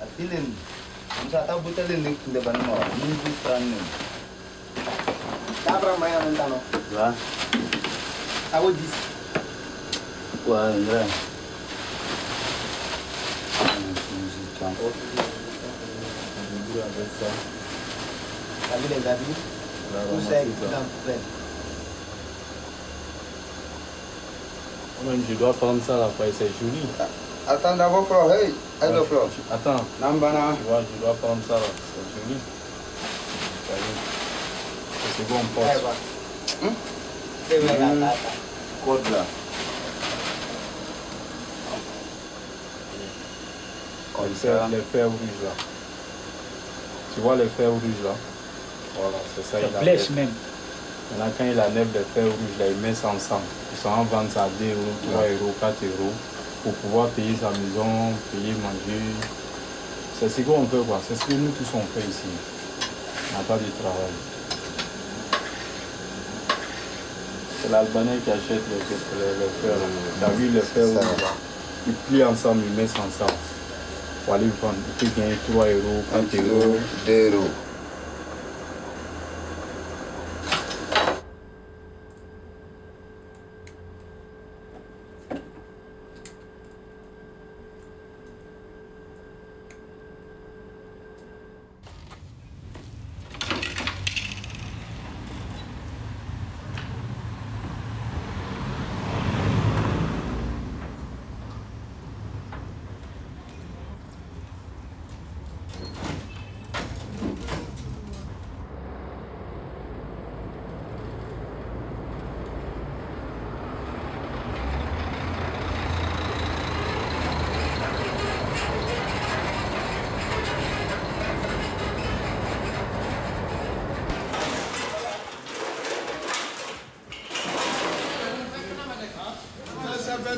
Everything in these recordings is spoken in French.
Atilin. Kung sa tao butalin ni kindaban mo, hindi tran ni. Dabra maya mentano. Diba? Awo dis. Wah, Indra. Kami les avis. Tout c'est dans plein. Même je dois prendre ça là, après c'est joli. Attends d'abord Flo, hey, hello Flo. Attends, Nambana. tu vois, je dois prendre ça là, c'est joli. C'est bon, là, là, là. Code là. Comme Les fers, ça. les fers rouges là. Tu vois les fers rouges là? Voilà, c'est ça. il blesse même. Maintenant, quand il enlève les fers rouges là, il met ça ensemble. Ils sont en vente à 2 euros, 3 euros, 4 euros pour pouvoir payer sa maison, payer, manger. C'est ce qu'on fait quoi. C'est ce que nous tous on fait ici. On n'a pas de travail. C'est l'Albanais qui achète les, les, les fers. là. Tu as vu les rouges là Ils plient ensemble, ils mettent ensemble. Pour aller vendre. Il peut gagner 3 euros, 4 Un euros.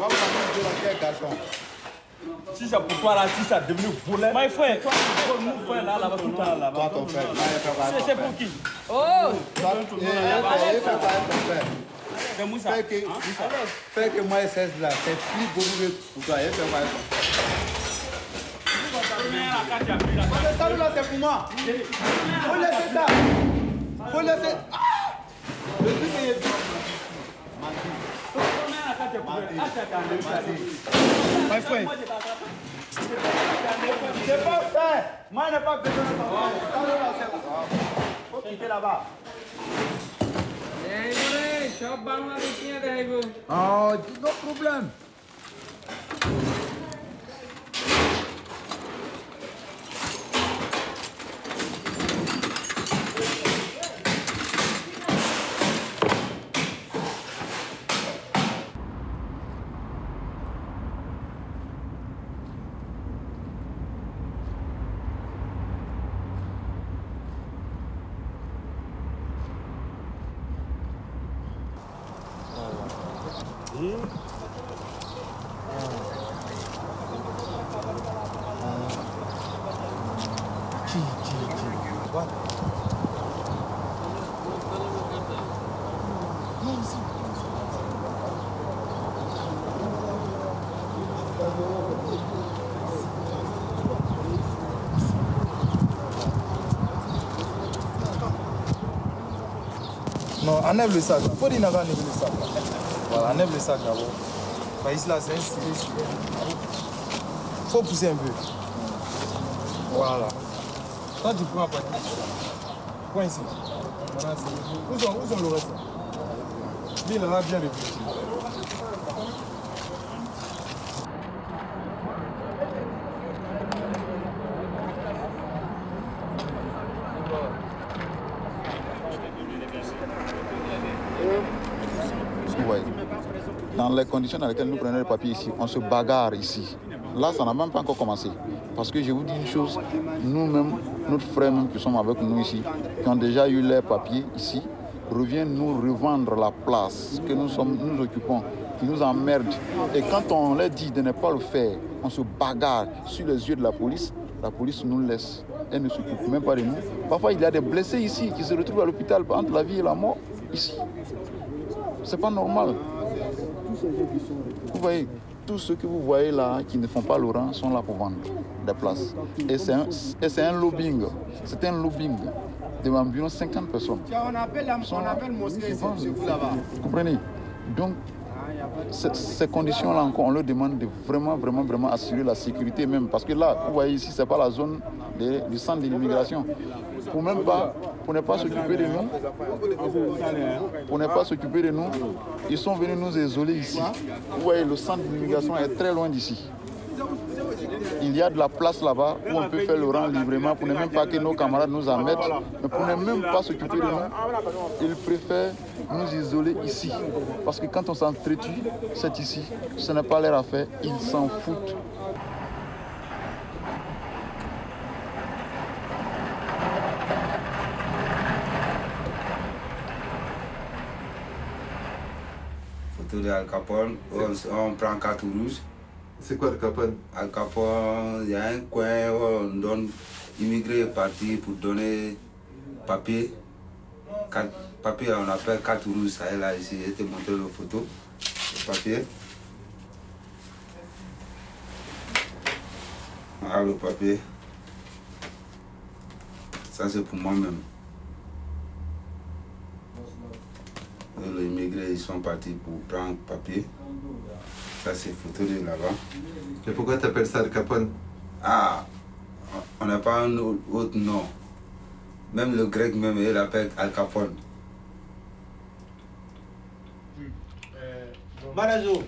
euros. Si c'est pour toi là, si ça devenu volet. My frère, Toi, nous faire là, là-bas, tout le temps là-bas. Toi ton frère. c'est pour qui? Oh eh, frère. C'est Moussa. Fais que, fais que moi, c'est là, c'est plus beau que pour toi. Ça. Ça là, c'est pour moi. Faut laisser ça. Faut laisser. Ah Le truc est Vai, foi. Você pode ser, mas não é para pegar na tua mão. Tem que. Ei, moleque, só para uma biquinha daí, viu? Ah, não problema. Enlève le sac. Faut dire enlève le sac. Voilà, enlève le sac d'abord. Bah, ici là, c'est un super. Faut pousser un peu. Voilà. Toi, tu prends après. Prends ici. Où, sont, où sont le reste? Lui, il en a bien réfléchi. Ouais. Dans les conditions dans lesquelles nous prenons le papier ici, on se bagarre ici. Là, ça n'a même pas encore commencé. Parce que je vous dis une chose, nous-mêmes, notre frère qui sommes avec nous ici, qui ont déjà eu leurs papiers ici, reviennent nous revendre la place que nous, sommes, nous occupons, qui nous emmerdent. Et quand on leur dit de ne pas le faire, on se bagarre sur les yeux de la police, la police nous laisse. Elle ne s'occupe même pas de nous. Parfois, il y a des blessés ici qui se retrouvent à l'hôpital entre la vie et la mort, ici. C'est pas normal. Vous voyez, tous ceux que vous voyez là qui ne font pas le rang sont là pour vendre des places. Et c'est un, un lobbying. C'est un lobbying de environ 50 personnes. On appelle, on appelle mosquée, vous là-bas. Vous comprenez? Donc, ces, conditions-là encore, on leur demande de vraiment, vraiment, vraiment assurer la sécurité même. Parce que là, vous voyez ici, ce n'est pas la zone du centre de l'immigration. Pour même pas, pour ne pas s'occuper de nous, pour ne pas s'occuper de nous, ils sont venus nous isoler ici. Vous voyez, le centre de l'immigration est très loin d'ici. Il y a de la place là-bas où on peut faire le rang librement pour ne même pas que nos camarades nous en mettent, mais pour ne même pas s'occuper de nous, ils préfèrent nous isoler ici. Parce que quand on s'entretue, c'est ici. Ce n'est pas leur affaire, ils s'en foutent. Photo de Al Capone, on, on prend carte rouge. C'est quoi le Capone? Al Capone, il y a un coin où on donne immigré parti pour donner papier. Papier, on appelle carte rouge, ça est là ici. Je te montre le photo, le papier. Ah, le papier. Ça, c'est pour moi-même. Les immigrés, ils sont partis pour prendre papier. Ça, c'est photo de là-bas. Et pourquoi tu appelles ça le Capone? Ah, on n'a pas un au- autre nom. Même le grec, même, il l'appelle Al Capone. Marajo,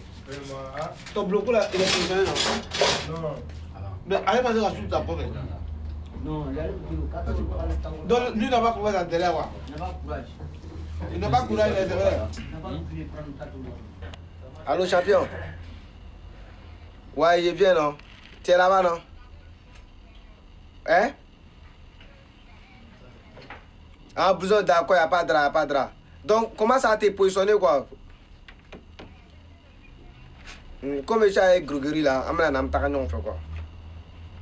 ton bloco là, il est combien Non. Mais allez passer la suite après. Non, Donc lui n'a pas courage à derrière. Il n'a pas courage à derrière. Allô, champion? Ouais, il est bien, non? Tu es là-bas, non? Hein? Ah, besoin d'accord, il n'y a pas de drap, pas de drap. Donc, comment ça a été positionné, quoi? Hmm, Comme je suis avec Grugeri, là, nam taka ñong fait, quoi?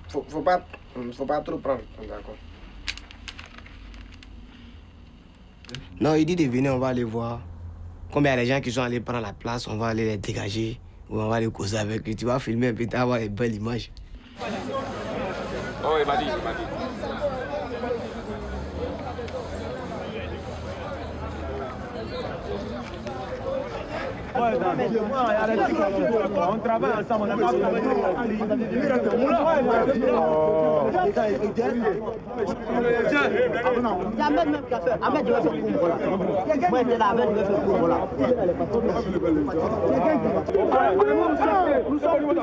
Faut, faut pas, hmm, faut pas trop prendre, d'accord. Non, il dit de venir, on va aller voir. Comme il des gens qui sont allés prendre la place, on va aller les dégager. Ou on va aller causer avec eux. Tu vas filmer un peu, tu vas avoir une belle image. Oh, il m'a dit, il m'a dit. On travaille ensemble, on n'a pas.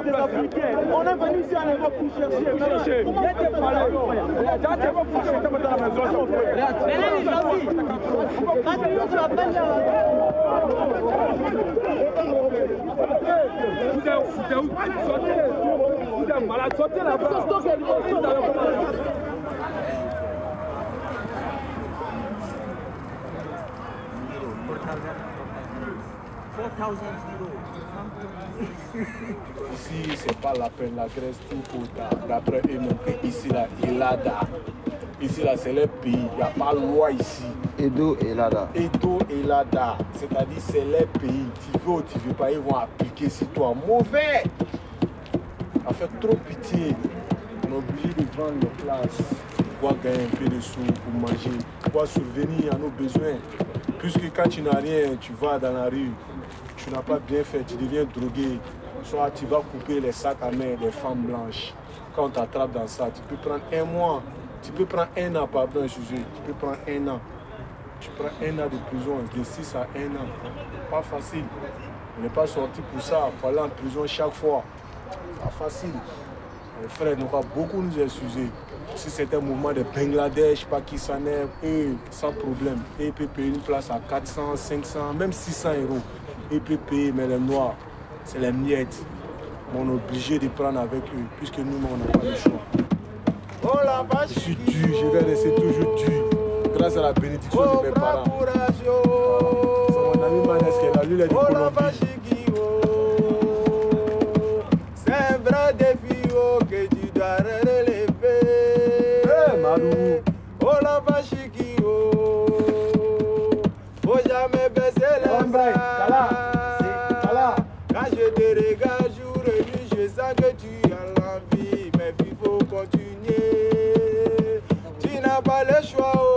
Des Africains. On est venu ici à Europe pour chercher. Chercher. Il y a Ici, c'est pas la peine, la Grèce, tout pour ta- D'après eux, ici, là, Elada. Ici, là, c'est le pays. Il n'y a pas de loi ici. Edo et Lada. Edo et Lada. C'est-à-dire, c'est les pays. Tu veux ou tu veux pas, ils vont appliquer sur toi. Mauvais. Ça fait trop pitié. On est obligé de vendre les places pour gagner un peu de sous, pour manger, pour subvenir à nos besoins? Puisque quand tu n'as rien, tu vas dans la rue, tu n'as pas bien fait, tu deviens drogué. Soit tu vas couper les sacs à main des femmes blanches. Quand on t'attrape dans ça, tu peux prendre un mois, tu peux prendre un an, pardon, sujet, tu peux prendre un an. Tu prends un an de prison, de 6 à 1 an. Pas facile. On n'est pas sorti pour ça, faut aller en prison chaque fois. Pas facile. Les frères nous ont beaucoup nous excuser. Si c'était un mouvement de Bangladesh, Pakistanais, eux, sans problème, ils peuvent payer une place à 400, 500, même 600 euros. Payer, mais les noirs, c'est les miettes. On est obligé de prendre avec eux, puisque nous, on n'a pas le choix. Je suis dur, je vais rester toujours dur, grâce à la bénédiction de mes parents. C'est mon ami Manes qui est là, lui, il est de Colombie. N'as pas le choix. Oh.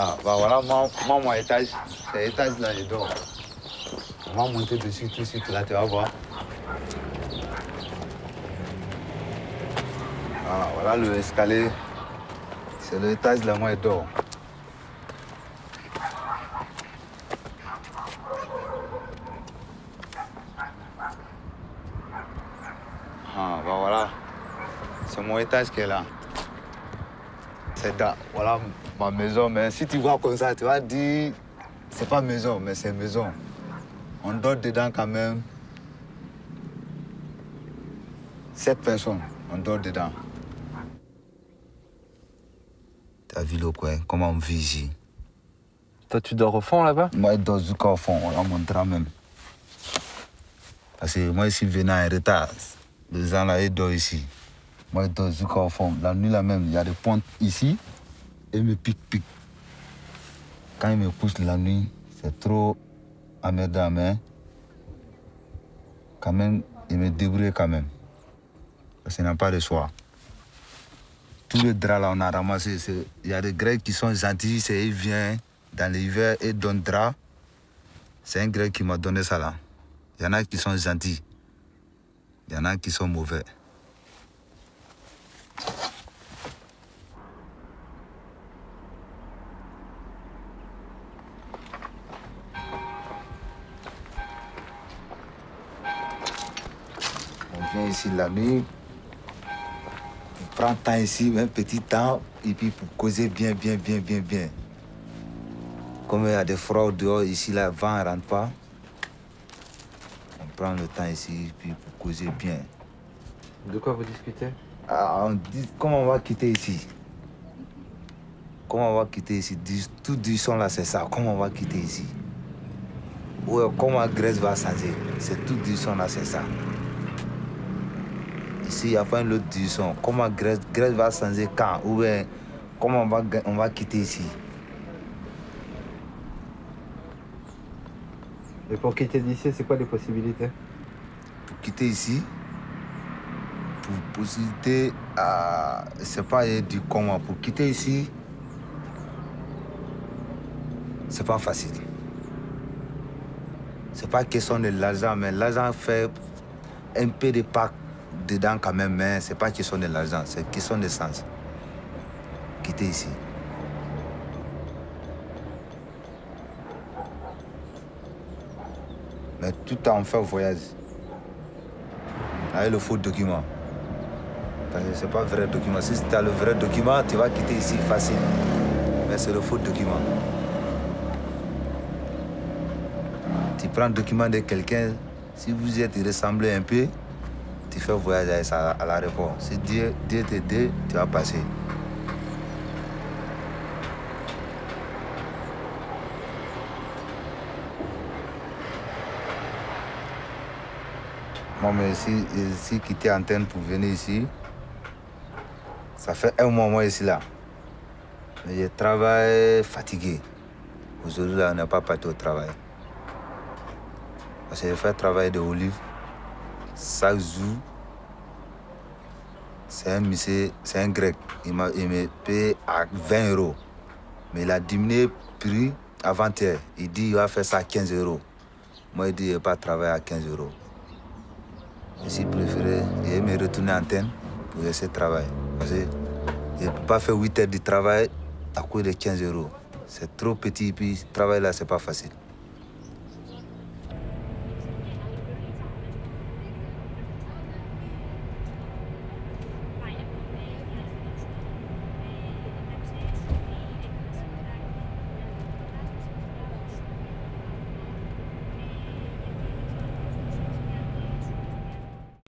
Ah, bah voilà, moi, moi mon étage, c'est l'étage là, je dors. On va monter dessus tout de suite, là, tu vas voir. Ah, voilà le escalier. C'est l'étage là, moi, je dors. Ah, bah voilà. C'est mon étage qui est là. C'est là. Voilà ma maison. Mais si tu vois comme ça, tu vas dire, c'est pas maison, mais c'est maison. On dort dedans quand même. Sept personnes, on dort dedans. T'as vu le coin, comment on vit ici? Toi, tu dors au fond là-bas? Moi, je dors jusqu'au fond, on la montrera même. Parce que moi, ici, venant en retard, les gens là, ils dorment ici. Moi, je dors jusqu'au fond. La nuit là même, il y a des pointes ici et me pique, pique. Quand il me pousse la nuit, c'est trop emmerdant, mais quand même, il me débrouille quand même. Parce qu'il n'a pas de choix. Tous les draps là, on a ramassé. Il y a des Grecs qui sont gentils, c'est ils viennent dans l'hiver et donnent drap. C'est un Grec qui m'a donné ça là. Il y en a qui sont gentils. Il y en a qui sont mauvais. On vient ici la nuit, on prend temps ici, un petit temps, et puis pour causer bien, bien, bien, bien, bien. Comme il y a des froids dehors, ici, le vent ne rentre pas, on prend le temps ici, puis pour causer bien. De quoi vous discutez? Ah, on dit comment on va quitter ici? Comment on va quitter ici? Tout du son là, c'est ça. Comment on va quitter ici? Ouais, comment Grèce va changer C'est tout du son là, c'est ça. Ici, il n'y a pas un autre du son. Comment Grèce, Grèce va changer quand? Ou bien, comment on va, on va quitter ici? Et pour quitter d'ici, c'est quoi les possibilités? Pour quitter ici, possibilité à. C'est pas du comment. Pour quitter ici, c'est pas facile. C'est pas question de l'argent, mais l'argent fait un peu de pas dedans quand même, mais c'est pas question de l'argent, c'est question de sens. Quitter ici. Mais tout en fait voyage. Avec le faux document. Parce que c'est pas vrai document. Si tu as le vrai document, tu vas quitter ici facile. Mais c'est le faux document. Tu prends le document de quelqu'un, si vous êtes ressemblé un peu, tu fais voyage avec ça à l'aéroport. Si Dieu, Dieu te dit, tu vas passer. Moi, mais si, si quitté Antenne pour venir ici, ça fait un mois moi ici là. Mais je travaille fatigué. Aujourd'hui, là, on n'est pas parti au travail. Parce que je fais travail de olive. Chaque jour, c'est un monsieur, c'est un grec. Il, m'a- il me paye à 20 euros. Mais il a diminué le prix avant-hier. Il dit qu'il va faire ça à 15 euros. Moi, il dit qu'il ne pas travailler à 15 euros. Suis préféré et me retourner en antenne de travailler. Parce je ne peux pas faire 8 heures de travail à cause de 15 euros. C'est trop petit, puis travailler là, c'est pas facile.